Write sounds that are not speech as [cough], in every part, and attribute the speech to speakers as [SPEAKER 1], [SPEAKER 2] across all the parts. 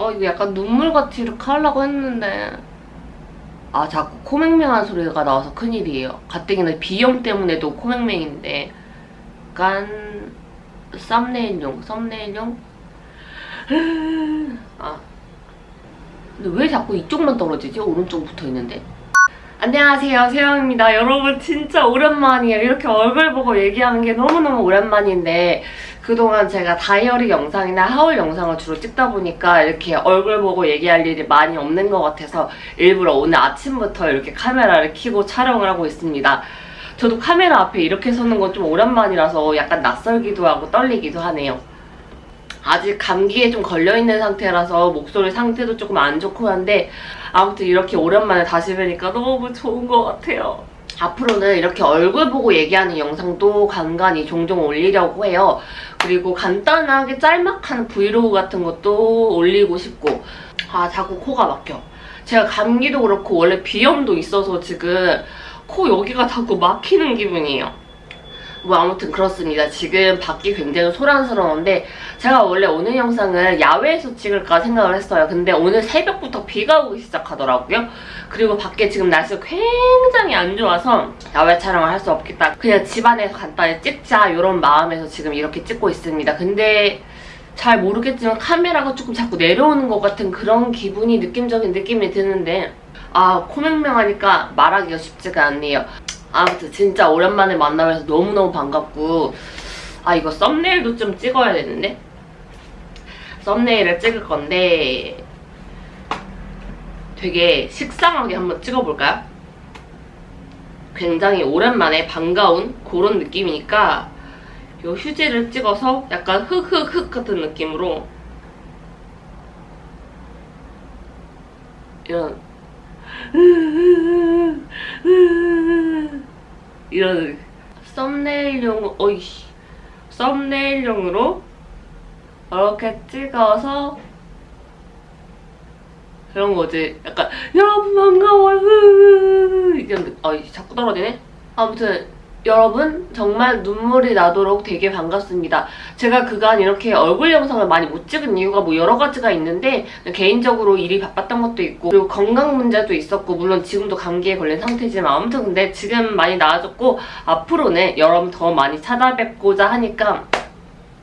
[SPEAKER 1] 어 이거 약간 눈물같이 이렇게 하려고 했는데. 아 자꾸 코맹맹한 소리가 나와서 큰일이에요. 가뜩이나 비염 때문에도 코맹맹인데. 약간 썸네일용 썸네일용? 아. 근데 왜 자꾸 이쪽만 떨어지지? 오른쪽 붙어있는데. 안녕하세요. 세영입니다. 여러분 진짜 오랜만이에요. 이렇게 얼굴 보고 얘기하는 게 너무너무 오랜만인데 그동안 제가 다이어리 영상이나 하울 영상을 주로 찍다 보니까 이렇게 얼굴 보고 얘기할 일이 많이 없는 것 같아서 일부러 오늘 아침부터 이렇게 카메라를 켜고 촬영을 하고 있습니다 저도 카메라 앞에 이렇게 서는 건 좀 오랜만이라서 약간 낯설기도 하고 떨리기도 하네요 아직 감기에 좀 걸려있는 상태라서 목소리 상태도 조금 안 좋고 한데 아무튼 이렇게 오랜만에 다시 뵈니까 너무 좋은 것 같아요. 앞으로는 이렇게 얼굴 보고 얘기하는 영상도 간간히 종종 올리려고 해요. 그리고 간단하게 짤막한 브이로그 같은 것도 올리고 싶고 아 자꾸 코가 막혀. 제가 감기도 그렇고 원래 비염도 있어서 지금 코 여기가 자꾸 막히는 기분이에요. 뭐 아무튼 그렇습니다. 지금 밖이 굉장히 소란스러운데 제가 원래 오늘 영상을 야외에서 찍을까 생각을 했어요. 근데 오늘 새벽부터 비가 오기 시작하더라고요. 그리고 밖에 지금 날씨가 굉장히 안 좋아서 야외 촬영을 할 수 없겠다. 그냥 집안에서 간단히 찍자 이런 마음에서 지금 이렇게 찍고 있습니다. 근데 잘 모르겠지만 카메라가 조금 자꾸 내려오는 것 같은 그런 기분이 느낌적인 느낌이 드는데 아 코맹맹하니까 말하기가 쉽지가 않네요. 아무튼 진짜 오랜만에 만나면서 너무너무 반갑고. 아 이거 썸네일도 좀 찍어야 되는데? 썸네일을 찍을 건데 되게 식상하게 한번 찍어볼까요? 굉장히 오랜만에 반가운 그런 느낌이니까 이 휴지를 찍어서 약간 흑흑흑 같은 느낌으로 이런 이런 썸네일용 어이씨. 썸네일용으로 이렇게 찍어서 그런 거지. 약간 여러분 반가워요. 이런 어이 자꾸 떨어지네? 아무튼 여러분 정말 눈물이 나도록 되게 반갑습니다. 제가 그간 이렇게 얼굴 영상을 많이 못 찍은 이유가 뭐 여러 가지가 있는데 개인적으로 일이 바빴던 것도 있고 그리고 건강 문제도 있었고 물론 지금도 감기에 걸린 상태지만 아무튼 근데 지금 많이 나아졌고 앞으로는 여러분 더 많이 찾아뵙고자 하니까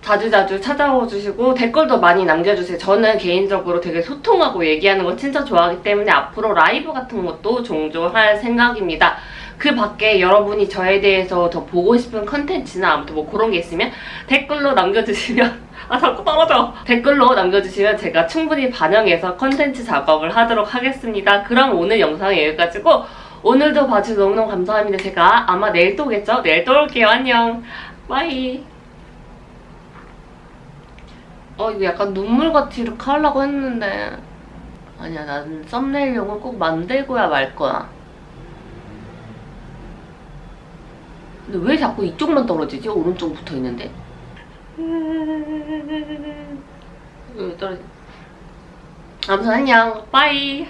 [SPEAKER 1] 자주자주 찾아와 주시고 댓글도 많이 남겨주세요. 저는 개인적으로 되게 소통하고 얘기하는 걸 진짜 좋아하기 때문에 앞으로 라이브 같은 것도 종종 할 생각입니다. 그 밖에 여러분이 저에 대해서 더 보고 싶은 컨텐츠나 아무튼 뭐 그런 게 있으면 댓글로 남겨주시면 [laughs] 아 자꾸 떨어져 댓글로 남겨주시면 제가 충분히 반영해서 컨텐츠 작업을 하도록 하겠습니다. 그럼 오늘 영상은 여기까지고 오늘도 봐주셔서 너무너무 감사합니다. 제가 아마 내일 또 오겠죠? 내일 또 올게요. 안녕. Bye. 어 이거 약간 눈물같이 이렇게 하려고 했는데 아니야 나는 썸네일용을 꼭 만들고야 말 거야. 근데 왜 자꾸 이쪽만 떨어지지? 오른쪽 붙어 있는데? 여기 떨어지 아무튼 안녕. 빠이.